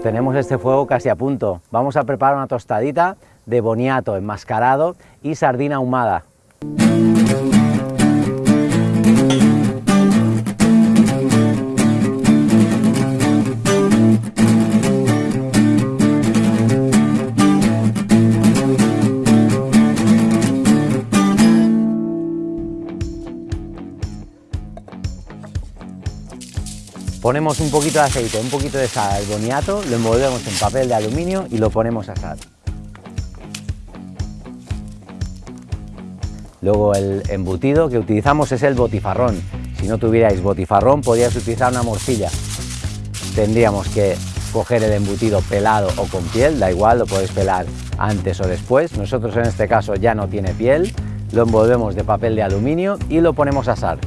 tenemos este fuego casi a punto. Vamos a preparar una tostadita de boniato enmascarado y sardina ahumada. Ponemos un poquito de aceite, un poquito de sal al boniato, lo envolvemos en papel de aluminio y lo ponemos a asar. Luego el embutido que utilizamos es el botifarrón. Si no tuvierais botifarrón podríais utilizar una morcilla. Tendríamos que coger el embutido pelado o con piel, da igual, lo podéis pelar antes o después. Nosotros en este caso ya no tiene piel, lo envolvemos de papel de aluminio y lo ponemos a asar.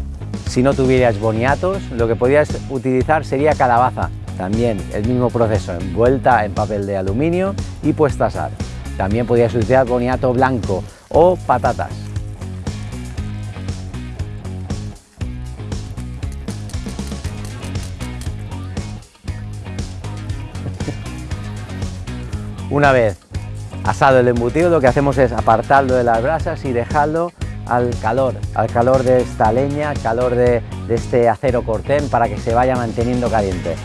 Si no tuvierais boniatos, lo que podríais utilizar sería calabaza. También el mismo proceso, envuelta en papel de aluminio y puesta a asar. También podríais utilizar boniato blanco o patatas. Una vez asado el embutido, lo que hacemos es apartarlo de las brasas y dejarlo al calor, al calor de esta leña, al calor de, este acero cortén para que se vaya manteniendo caliente.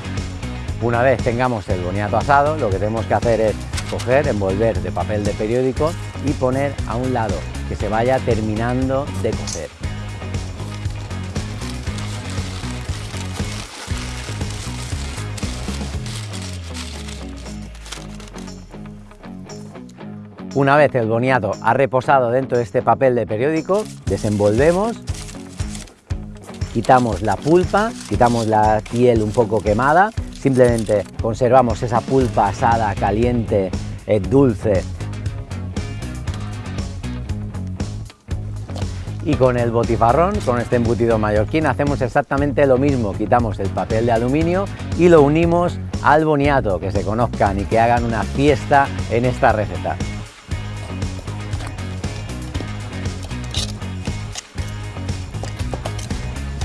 Una vez tengamos el boniato asado, lo que tenemos que hacer es coger, envolver de papel de periódico y poner a un lado, que se vaya terminando de cocer. Una vez el boniato ha reposado dentro de este papel de periódico, desenvolvemos, quitamos la pulpa, quitamos la piel un poco quemada, simplemente conservamos esa pulpa asada, caliente, eh, dulce. Y con el botifarrón, con este embutido mallorquín, hacemos exactamente lo mismo. Quitamos el papel de aluminio y lo unimos al boniato, que se conozcan y que hagan una fiesta en esta receta.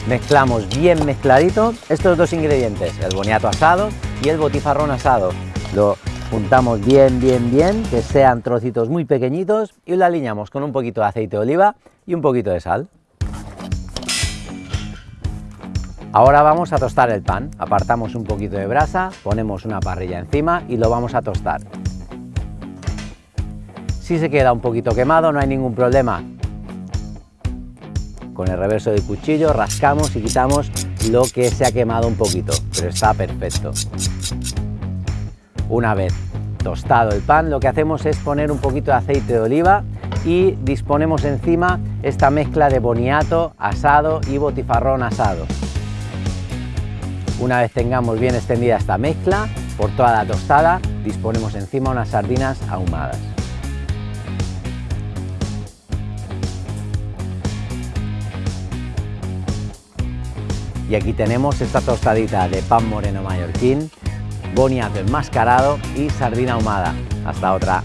Mezclamos bien mezcladito estos dos ingredientes, el boniato asado y el botifarrón asado. Lo juntamos bien, bien, bien, que sean trocitos muy pequeñitos y lo alineamos con un poquito de aceite de oliva y un poquito de sal. Ahora vamos a tostar el pan. Apartamos un poquito de brasa, ponemos una parrilla encima y lo vamos a tostar. Si se queda un poquito quemado no hay ningún problema, con el reverso del cuchillo rascamos y quitamos lo que se ha quemado un poquito, pero está perfecto. Una vez tostado el pan, lo que hacemos es poner un poquito de aceite de oliva y disponemos encima esta mezcla de boniato asado y botifarrón asado. Una vez tengamos bien extendida esta mezcla por toda la tostada, disponemos encima unas sardinas ahumadas. Y aquí tenemos esta tostadita de pan moreno mallorquín, boniato enmascarado y sardina ahumada. Hasta otra.